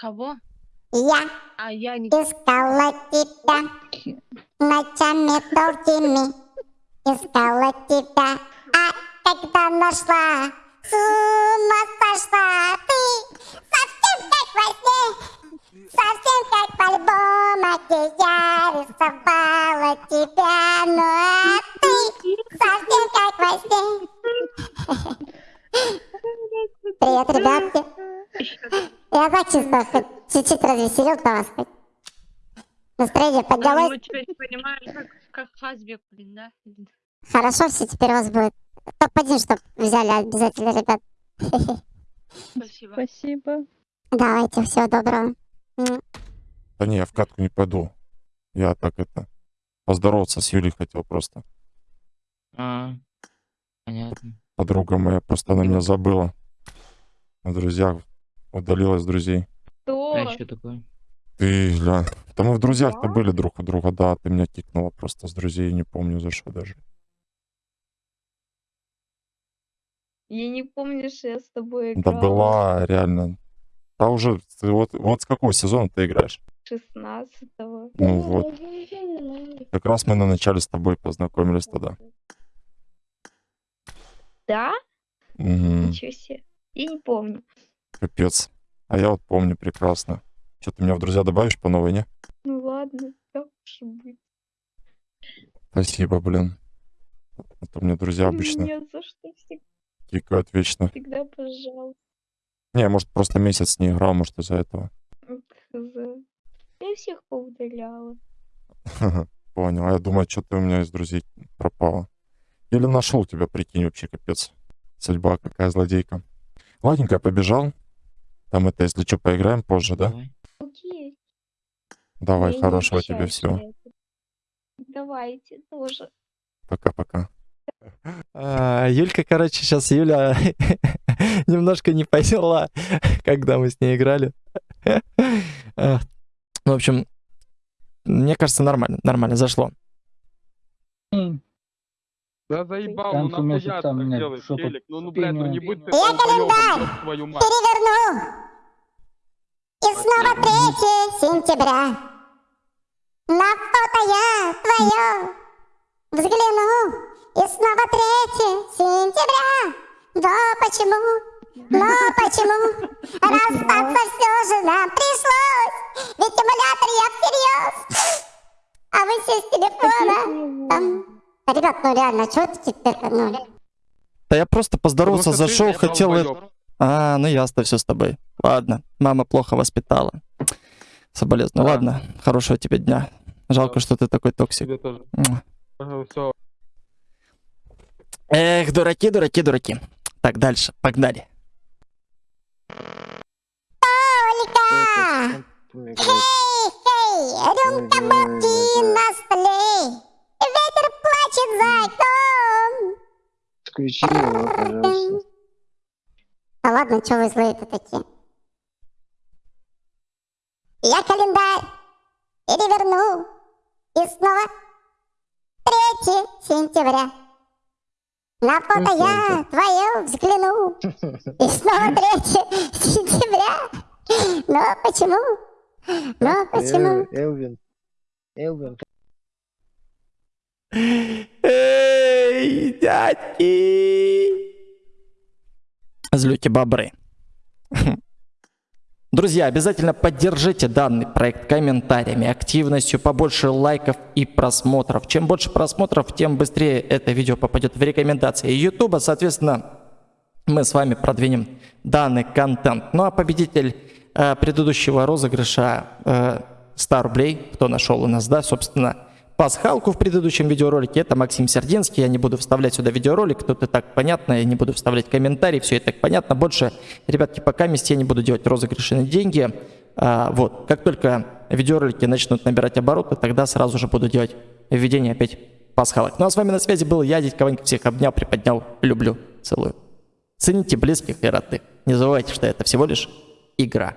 Кого? Я А я не... искала тебя ночами долгими, искала тебя, а когда нашла, с ума сошла ты, совсем как во сне, совсем как в альбомах, где я рисовала тебя, ну а ты совсем как во сне. Привет, ребятки. Я так чисто хоть чуть-чуть развеселил то вас хоть. Настроение А, поднялось. Мы теперь понимаем, как, как Хазбек, блин, да? Хорошо все теперь у вас будет. Топ-1, чтоб взяли обязательно, ребят. Спасибо. Спасибо. Давайте, всего доброго. Да не, я в катку не пойду. Я так это... Поздороваться с Юлей хотел просто. А, понятно. Подруга моя просто на меня забыла. На друзьях удалилась с друзей. Кто? А что такое? Ты, ля... Да мы в друзьях-то Я? были друг у друга, да. Ты меня кикнула просто с друзей, не помню за что даже. Я не помню, что я с тобой Да играла. была, реально. Да уже, ты вот, вот с какого сезона ты играешь? 16-го. Ну вот. Как раз мы на начале с тобой познакомились тогда. Да? Мгм, Ничего себе. Я не помню. Капец. А я вот помню прекрасно. Что, ты меня в друзья добавишь по новой, не? Ну ладно, как уж быть. Спасибо, блин. А то мне друзья обычно Нет, за что всег- кикают вечно. всегда, пожалуйста. Не, может, просто месяц не играл, может, из-за этого. Хз. Я всех поудаляла. Понял. А я думаю, что ты у меня из друзей пропала. Или нашел тебя, прикинь, вообще капец. Судьба какая злодейка. Ладненько, я побежал. Там это, если что, поиграем позже, да? Давай. Окей. Давай, я хорошего тебе всего. Давайте тоже. Пока-пока. А, Юлька, короче, сейчас Юля немножко не поняла, когда мы с ней играли. А, В общем, мне кажется, нормально, нормально, зашло. Да заебал, ну нахуя месяца так делаешь, Челик? Ну, ну, блядь, ну не будь ты Я долбоёбом, календарь ёб твою мать. Переверну. И снова 3 сентября. На фото я твое взгляну. И снова 3 сентября. Да почему? Но почему? Расстаться все же нам пришлось. Ведь эмулятор я всерьез. А вы все с телефона. Там... Ребят, ну реально, что ты теперь? Ну, Да я просто поздороваться Потому что зашел, хотел... долбоёб. А, ну ясно все с тобой. Ладно, мама плохо воспитала. Соболезную. Да. Ладно, хорошего тебе дня. Жалко, что ты такой токсик. Тебе тоже. Все. Эх, дураки, дураки, дураки. Так, дальше, погнали. Ольга! Эй, эй, рюмка водки на столе. Плачет за окном. Включи его, пожалуйста. Да ладно, что вы злые-то такие? Я календарь переверну. И снова 3 сентября. На фото я твое взгляну. И снова 3 сентября. Но почему? Но почему? Эл- Элвин. Элвин. Эй, дядьки! Злюки бобры. Друзья, обязательно поддержите данный проект комментариями, активностью, побольше лайков и просмотров. Чем больше просмотров, тем быстрее это видео попадет в рекомендации YouTube. Соответственно, мы с вами продвинем данный контент. Ну а победитель э, предыдущего розыгрыша э, 100 рублей, кто нашел у нас, да, собственно, пасхалку в предыдущем видеоролике, это Максим Сердинский, я не буду вставлять сюда видеоролик, тут и так понятно, я не буду вставлять комментарии, все и так понятно, больше, ребятки, пока вместе я не буду делать розыгрыши на деньги, А, вот, как только видеоролики начнут набирать обороты, тогда сразу же буду делать введение опять пасхалок. Ну а с вами на связи был я, Дядь Кованька, всех обнял, приподнял, люблю, целую. Цените близких и родных. Не забывайте, что это всего лишь игра.